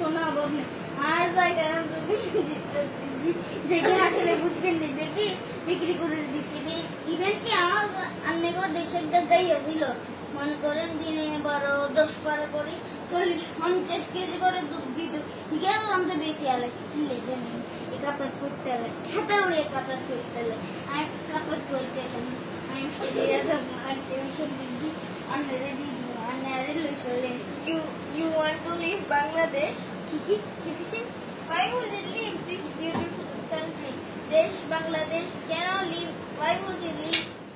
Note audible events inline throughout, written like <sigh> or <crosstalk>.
কোনো অভাব নেই আর জায়গা দেখে আসলে বুঝতে নেই দেখি বিক্রি করে দিচ্ছি ইভেন কি আমার আন্নেগো দেশের দাদাই ছিল মনে করেন দিনে বারো দশ বারো করে চল্লিশ পঞ্চাশ কেজি করে দুধ দিত গেলাম তো বেশি আলাইছি কি লেছে নেই এ কাপড় করতে হলে খেতে উড়ে কাপড় করতে হলে আমি কাপড় এখানে আমি সেদিকে যাব আর You you want to leave Bangladesh? Why would you leave this beautiful country? Desh Bangladesh cannot leave. Why would you leave?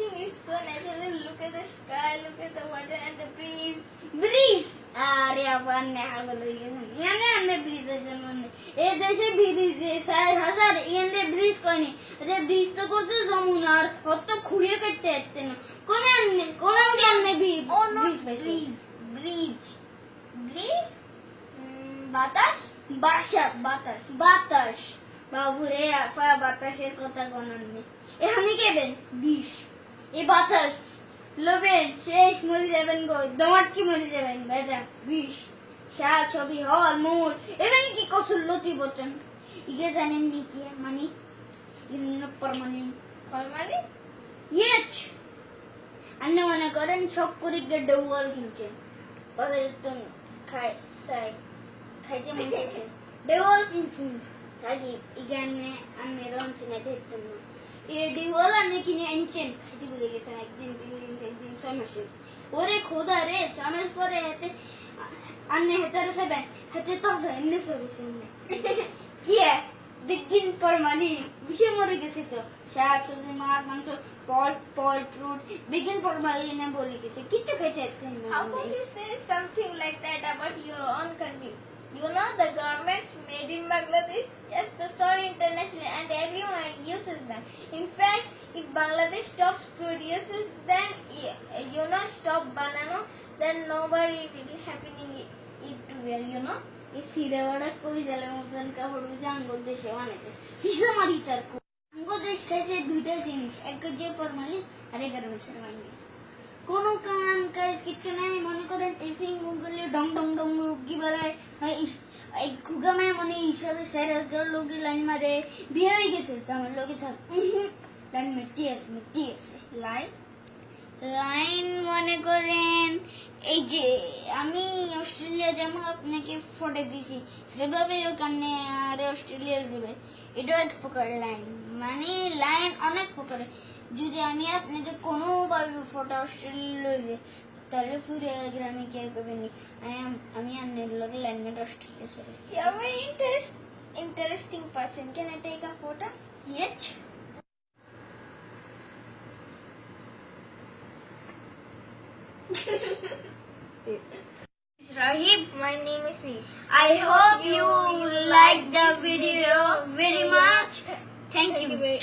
Everything is so natural. Look at the sky, look at the water and the breeze. Breeze আরে আবার নেহাগল হয়ে গেছেন। ইয়ানে আমনে bridge আছে মনে। এ দেশে bridge চার হাজার ইয়ানে ব্রিজ কয়নি। আরে ব্রিজ তো করছে যমুনার। হত খুঁড়িয়ে কাটতে আসতে না। কোন কোন Oh no, ব্রিজ পাইছে। breeze. Breeze Breeze? Mm, বাতাস? বাসা বাতাস। বাতাস। বাবু রে আপা বাতাসের কথা গণান নেই। এখানে কেবেন বিষ। এই বাতাস লোবেন শেষ মরে যাবেন গো দমাট কি মরে যাবেন? বেজা বিষ শাক ছবি হল মূল এবেন কি কসুর লতি বচন ইগে জানেন নি কি মানে? ইন্ন পরমানি ফলমালি ইয়েচ! আন্ন মনে করেন সব করে গিয়ে ডবল কিনছেন তো খাই সাই খাইতে মন চাইছে। ডবল কিনছেন থাকি ইগানে আমি রঞ্চ না দেখতেন না। এ ডিওল আনে কিনে আনছেন খাইতে ভুলে গেছেন একদিন তিন দিন চার দিন ছয় মাসে ওরে খোদা রে ছয় মাস পরে হাতে আন্নে হেতারে সেবেন হাতে তো এমনি সরুছেন কি দিন পর মানে বিষে মরে গেছে তো শাক সবজি মাছ মাংস ফল ফল ফ্রুট বিজ্ঞান পর মানে না বলে গেছে কিচ্ছু খেতে পারতেন না How could you say something like that about your own country? You know the governments made in Bangladesh, yes, the story internationally, and everyone uses them. In fact, if Bangladesh stops produces, then y- you know stop banana, then nobody will happening it it to wear. You know. এই সিরেওয়াড়া কই জালে মতন কাপড় বুঝে আঙ্গুল দেশ খাইছে দুইটা জিনিস এক যে আর কোনো কাম কাজ কিচ্ছু নাই মনে করেন টিফিন গুগলে ডং ডং ডং রুগি বেলায় এই খুগামায় মনে হিসাবে স্যার লোকে লাইন মারে। বিয়ে হয়ে গেছে আমার লোকে থাক। <laughs> লাইন মিষ্টি আছে মিষ্টি আছে। Line. লাইন মনে করেন, এই যে আমি অস্ট্রেলিয়া যেমন আপনাকে ফটো দিছি। সেভাবে ওখানে আরে অস্ট্রেলিয়া যাবে এটাও এক প্রকার লাইন। মানে লাইন অনেক প্রকার যদি আমি আপনাকে কোনোভাবে ফটো অস্ট্রেলিয়া যে Terrafuria Gramica Govini. I am Ami and Nidlogal and Australia. Sorry. You are very interest, interesting person. Can I take a photo? Yes. Rahib, my name is Neem. I hope you, you like the video very much. Thank, Thank you. you very